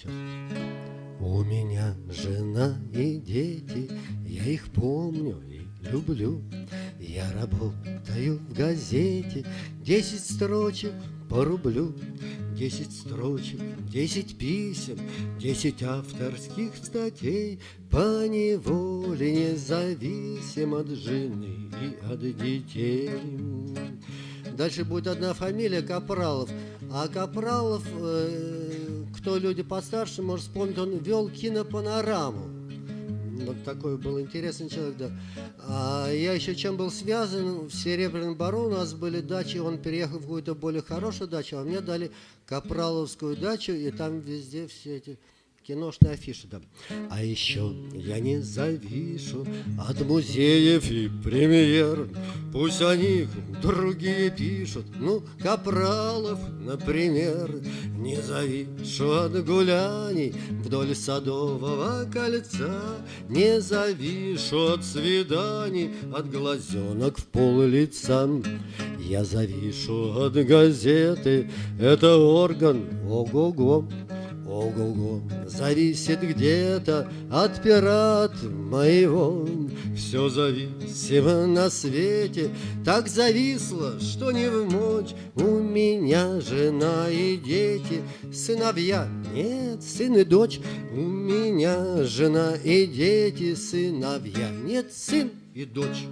Сейчас. У меня жена и дети, я их помню и люблю. Я работаю в газете, десять строчек по рублю. Десять строчек, десять писем, десять авторских статей По неволе независим от жены и от детей. Дальше будет одна фамилия Капралов. А Капралов, э, кто люди постарше, может вспомнить, он вел кинопанораму. Вот такой был интересный человек, да. А я еще чем был связан, в Серебряном Бару у нас были дачи, он переехал в какую-то более хорошую дачу, а мне дали Капраловскую дачу, и там везде все эти киношные афиши там. А еще я не завишу от музеев и премьер. Пусть о них другие пишут, ну, Капралов, например. Не завишу от гуляний вдоль Садового кольца. Не завишу от свиданий, от глазенок в пол лица. Я завишу от газеты, это орган, ого-го. Ого-го, зависит где-то от пират моего. Все зависимо на свете, так зависло, что не в мочь. У меня жена и дети, сыновья, нет, сын и дочь. У меня жена и дети, сыновья, нет, сын и дочь.